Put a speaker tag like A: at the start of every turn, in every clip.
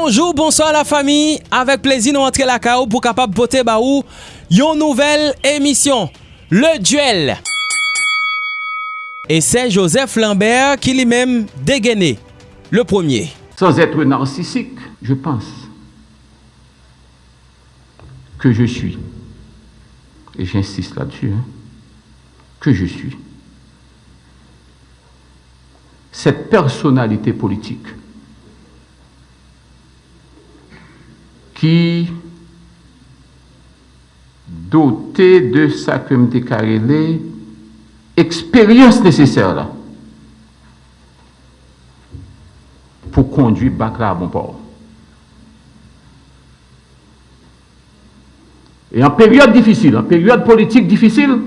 A: Bonjou, bonsoy la fami, avek plezi nou antre la ka ou pou kapap pote ba ou yon nouvel emisyon, Le Duel. E se Joseph Lambert li mem degene, le premier.
B: Sans etre narsisik, je pense que je suis, et j'insiste là-dessus, que je suis, cette personnalité politique qui, doté de sa me décarrélé, expérience nécessaire pour conduire Bakra à bon port. Et en période difficile, en période politique difficile,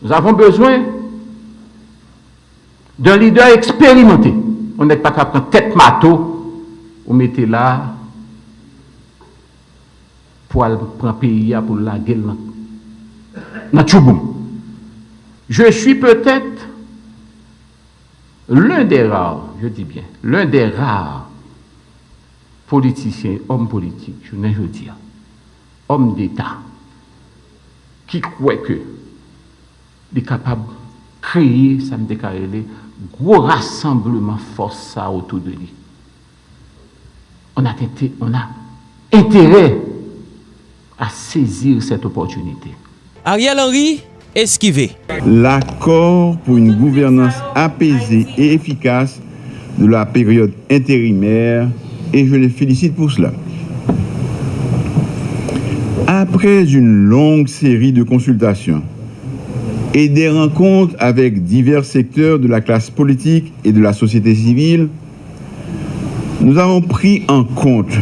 B: nous avons besoin d'un leader expérimenté. On n'est pas capable de tête mato ou mettez là pour prendre pays pour la gueule Je suis peut-être l'un des rares, je dis bien, l'un des rares politiciens, hommes politiques, je ne veux dire, hommes d'État, qui croient que est capable de créer, ça me déclarer, gros rassemblement force autour de lui on a, on a intérêt à saisir cette opportunité.
A: Ariel Henry, esquivé.
C: L'accord pour une gouvernance apaisée et efficace de la période intérimaire et je les félicite pour cela. Après une longue série de consultations et des rencontres avec divers secteurs de la classe politique et de la société civile, nous avons pris en compte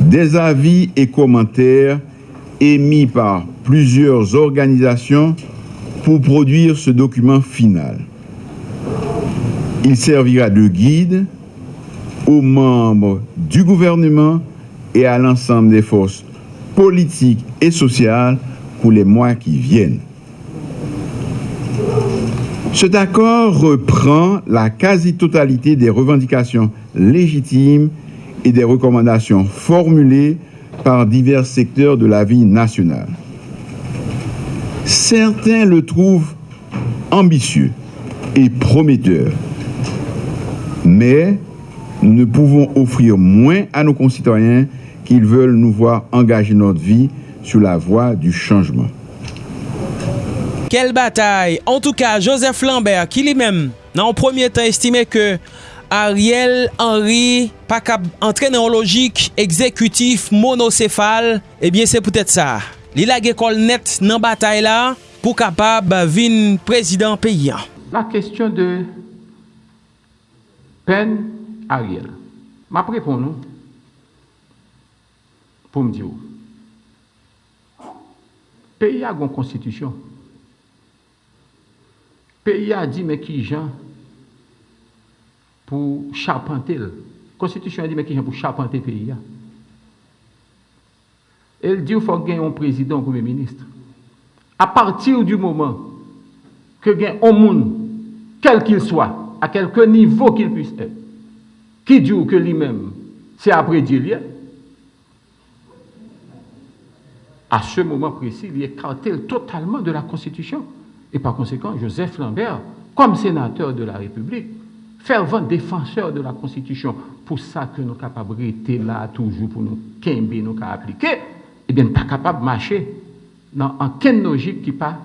C: des avis et commentaires émis par plusieurs organisations pour produire ce document final. Il servira de guide aux membres du gouvernement et à l'ensemble des forces politiques et sociales pour les mois qui viennent. Cet accord reprend la quasi-totalité des revendications légitimes et des recommandations formulées par divers secteurs de la vie nationale. Certains le trouvent ambitieux et prometteur, mais nous ne pouvons offrir moins à nos concitoyens qu'ils veulent nous voir engager notre vie sur la voie du changement.
A: Quelle bataille! En tout cas, Joseph Lambert qui lui-même, dans le premier temps, estime que Ariel Henry pa kap entren an logik ekzekutif monosefal, ebyen eh se pwetet sa. Li la ge kol net nan batay la pou kapab vin prezident peyan.
B: La kestyon de pen Ariel. Ma prepon nou pou mdi ou. Peyi a gon konstitisyon. Peyi a di me ki jan pour charpenter. La Constitution dit, mais qui est pour charpenter le pays Elle dit qu'il faut gagner un président, un premier ministre. À partir du moment que gagne un monde, quel qu'il soit, à quelque niveau qu'il puisse être, qui dit que lui-même, c'est après Dieu, à ce moment précis, il est totalement de la Constitution. Et par conséquent, Joseph Lambert, comme sénateur de la République, fervent défenseur de la Constitution, pour ça que nos capacités là toujours, pour nous quimber, nous appliquer, eh bien, pas capable de marcher dans aucune logique qui pas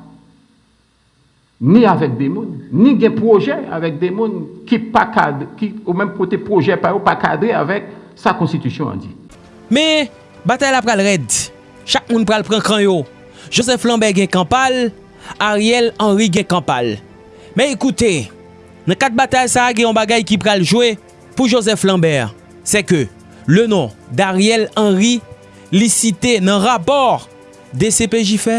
B: ni avec des mondes, ni des projets avec des mondes qui pas cadre, qui au même côté projet pas pas cadré avec sa constitution en dit.
A: Mais bataille après le raid, chaque monde pral prend cran yo. Joseph Lambert gagne campal, Ariel Henry Gekampal. Mais écoutez, nan kat batal sa agè yon bagay ki pral jwe pou Joseph Lambert. Se ke, le non d'Ariel Henry li site nan rapor DCPJ fe,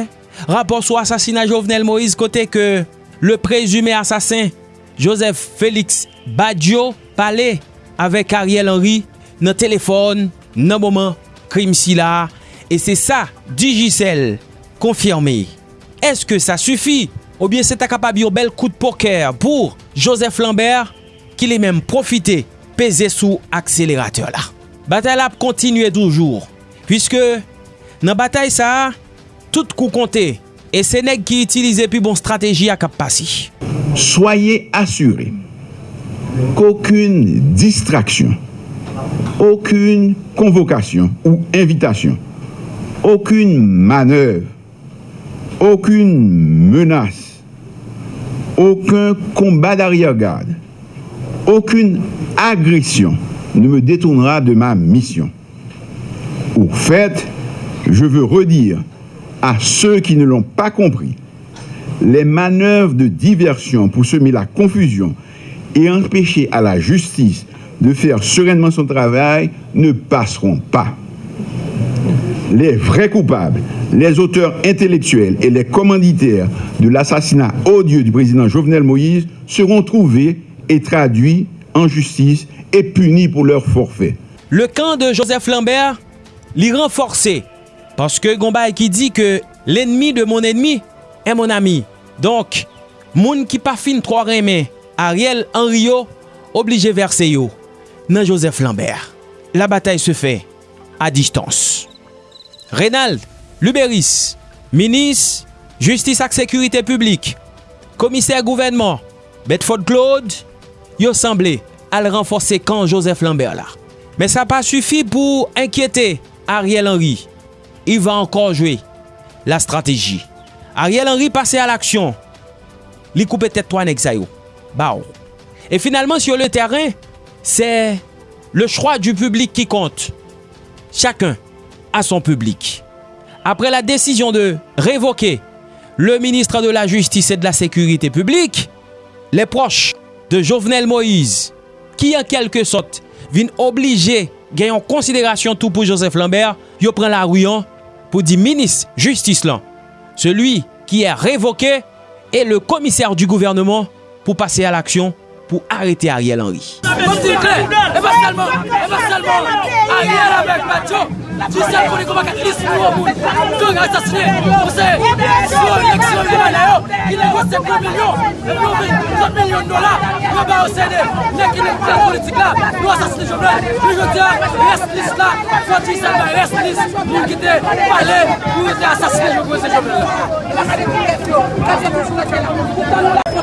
A: rapor sou asasina Jovenel Moïse kote ke le prezume asasin Joseph Félix Badiou pale avèk Ariel Henry nan telefon nan mouman krim si la. E se sa, Digicel, konfirme. Eske sa sufi? Ou bien se ta kapab yo bel de poker pou Joseph Lambert ki li menm profite peze sou akselerateur la. Batal ap kontinue doujou. Piske nan batay sa, tout kou konte e se neg ki itilize pi bon strategi ak ap pasi.
C: Soyez assurés qu'aucune distraction, aucune convocation ou invitation, aucune manœuvre aucune menace, aucun combat d'arrière-garde, aucune agression ne me détournera de ma mission. Au fait, je veux redire à ceux qui ne l'ont pas compris, les manœuvres de diversion pour semer la confusion et empêcher à la justice de faire sereinement son travail ne passeront pas. Les vrais coupables, les auteurs intellectuels et les commanditaires de l'assassinat odieux du président Jovenel Moïse seront trouvés et traduits en justice et punis pour leur forfait.
A: Le camp de Joseph Lambert l'y renforcé. Parce que Gomba qui dit que l'ennemi de mon ennemi est mon ami. Donc, moun qui pas fin trop aimé Ariel Henry yo, obligé verser yo nan Joseph Lambert. La bataille se fait à distance. Reynald Luberis, Minis, Justice ak Sekurite Publik, Komiser Gouvernement, Bedford Claude, yo semble al renforse kan Joseph Lambert la. Men sa pa sufi pou enkyete Ariel Henry. I va ankon jwe la strategi. Ariel Henry pase al aksyon. Li koupe tetouan ek zayou. Ba ou. Oh. E finalman sur le terren, se le chwa du publik ki kont. Chakun a son publik. Après la décision de révoquer le ministre de la Justice et de la Sécurité publique, les proches de Jovenel Moïse, qui en quelque sorte viennent obliger gagner en considération tout pour Joseph Lambert, yo prend la rouillon pour dire ministre justice là. Celui qui est révoqué est le commissaire du gouvernement pour passer à l'action pour arrêter Ariel Henry.
D: Tu sel koni kon baka lis pou yo moun. Kong a sasine, mwen se, slo eleksyon di man yo, ki nego se 2 milyon, 2 milyon dola, yo ba yo sede, nek ki nek plan politik la, yo sasine jomlen, yo yo diya, res lis la, fwa ti sel ba res lis, moun kite, pale, moun kite asasine jomlen se jomlen.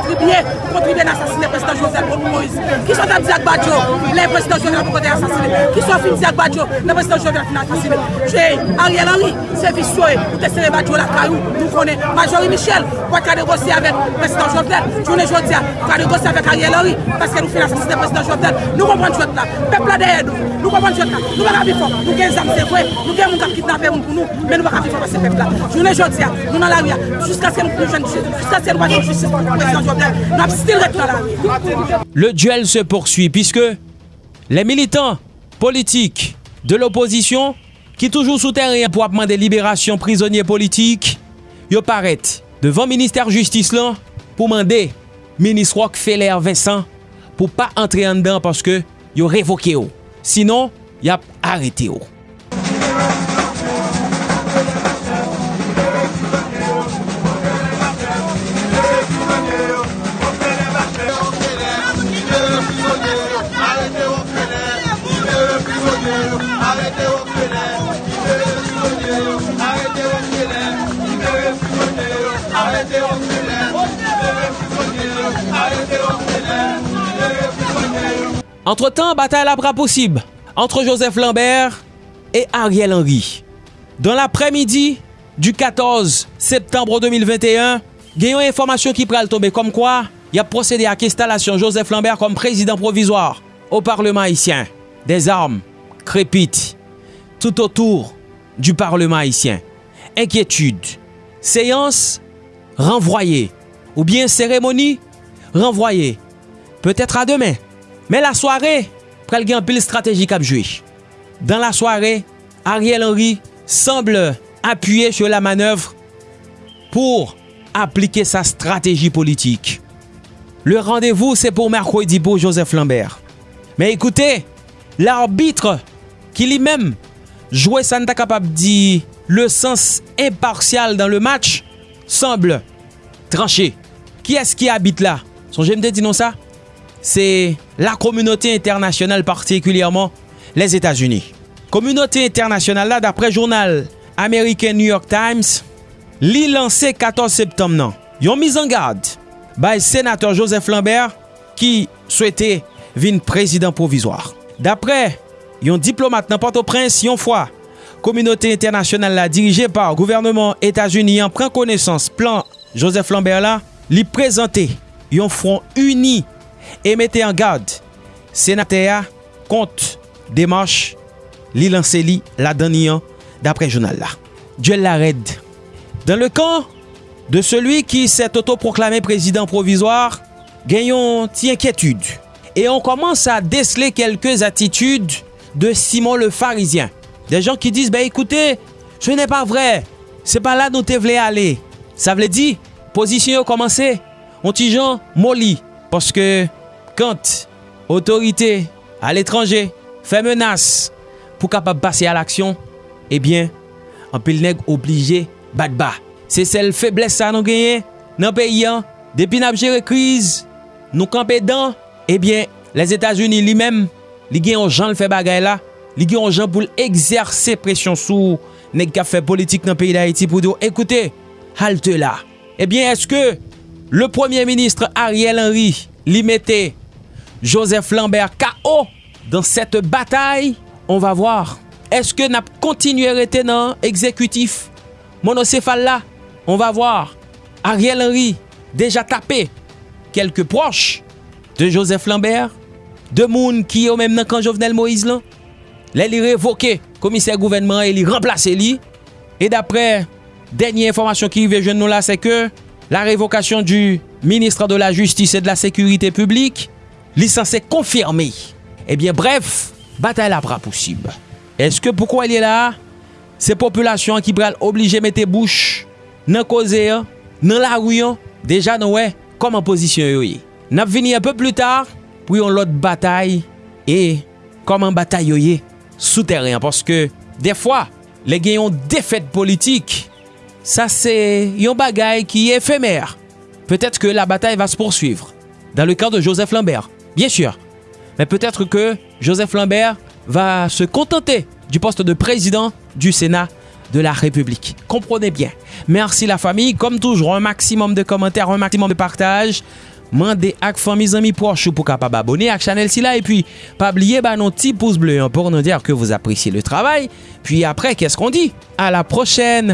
D: kontribye, kontribye nan sasine president Joseph Moïse. Ki son tap Diak Badjo, le president Joseph pou kote asasine. Ki son fin Diak Badjo, le president Joseph nan asasine. Che, Ariel Henry, se visyoe, pou te sere Badjo la kayou, nou konen. Majori Michel, pou ka negosye avèk president Joseph, jounen jodia, ka negosye avèk Ariel Henry, paske nou fin asasine president Joseph. Nou kompon jwet la, pepla deye nou, nou kompon jwet la, nou baka bifon, nou gen zam se vwe, nou gen moun kap kitnape moun pou nou, men nou baka bifon pa se pepla. Jounen jodia, nou nan la ria, jiska se nou jen, jiska se nou wajen jistis, president Joseph.
A: Le duel se poursuit puisque les militants politiques de l'opposition qui toujours soutient rien pour demander libération prisonniers politiques, ils paraissent devant le ministère justice là pour demander ministre Rockefeller Vincent pour pas entrer en dedans parce que ils révoqué. Sinon, ils a arrêté. Yap arete yo. Entre temps, bataille la bras possible entre Joseph Lambert et Ariel Henry. Dans l'après-midi du 14 septembre 2021, gagnons information qui pral tomber comme quoi il a procédé à l'installation Joseph Lambert comme président provisoire au Parlement haïtien. Des armes crépitent tout autour du Parlement haïtien. Inquiétude, séance renvoyée ou bien cérémonie renvoyée. Peut-être à demain. Mais la soirée, pral gen pile stratégique à jouer. Dans la soirée, Ariel Henry semble appuyer sur la manœuvre pour appliquer sa stratégie politique. Le rendez-vous, c'est pour mercredi pour Joseph Lambert. Mais écoutez, l'arbitre qui lui-même jouait Santa capable dit le sens impartial dans le match semble tranché. Qui est-ce qui habite là? Son non ça? C'est la communauté internationale, particulièrement les États-Unis. Communauté internationale là, d'après journal American New York Times, li lancé 14 septembre nan. Yon mise en garde by sénateur Joseph Lambert qui souhaitait vin président provisoire. D'après Yon diplomat nan Port-au-Prince yon fwa. Komunote internasyonal la dirije par gouvernement Etats-Unis an pren konesans plan Joseph Lambert la li prezante yon front uni e mette an gade. Senatea kont demarche li lanse li la daniyan dapre jounal la. Djel la red. Dan le kan de celui ki set autoproklame prezident provisoire, genyon ti enkyetude. E on komanse a desle kelkez atitude de Simon le Pharisien. Des gens qui disent, ben écoutez, ce n'est pas vrai. C'est pas là dont te voulez aller. Ça veut dire, position commencé, on gens molli. Parce que quand autorité à l'étranger fait menace pour capable passer à l'action, eh bien, un pile nèg obligé bat bas. C'est celle faiblesse ça nous gagné dans pays an, depuis n'a géré crise, nous camper dedans, eh bien, les États-Unis lui-même li gen yon jan l fe bagay la, li gen yon jan pou l exerse presyon sou nek ka fe politik nan peyi da Haiti pou do, ekoute, halte la. Ebyen, eh eske le premier ministre Ariel Henry li mette Joseph Lambert K.O. dans cette bataille? On va voir. Eske nap kontinuer ete nan ekzekutif? Monosefal la? On va voir. Ariel Henry, deja tape kelke proche de Joseph Lambert, de moun ki yo menm nan kan Jovenel Moïse lan, lè li revoke komiser gouvenman e li remplase li, e dapre denye informasyon ki ve jen nou la se ke, la revokasyon du ministre de la justice et de la sekurite publik, li san se konfirme. Ebyen eh bref, batal apra pousib. Eske poukwa li la, se populasyon ki pral oblige mette bouch, nan koze yo, nan la rouyon, deja nou we, koman posisyon yo ye. Nap vini un peu plus tard, pou yon lot batay, e kom an batay yo ye, sou terren. Paske, defwa, le genyon defet politik, sa se yon bagay ki efemer. Petet ke la batay va se poursuivre, dan le kan de Joseph Lambert, bien sur. Men petet ke Joseph Lambert, va se contenter du poste de président du Sénat de la République. Comprenez bien. Merci la famille. Comme toujours, un maximum de commentaires, un maximum de partage. mande ak fami zami proche pou kapab abone ak chanel si la e pi pabliye ba non ti pouz bleu an pou nou dir ke vous apresye le travay. Puis apre, kes kon di? A la prochen!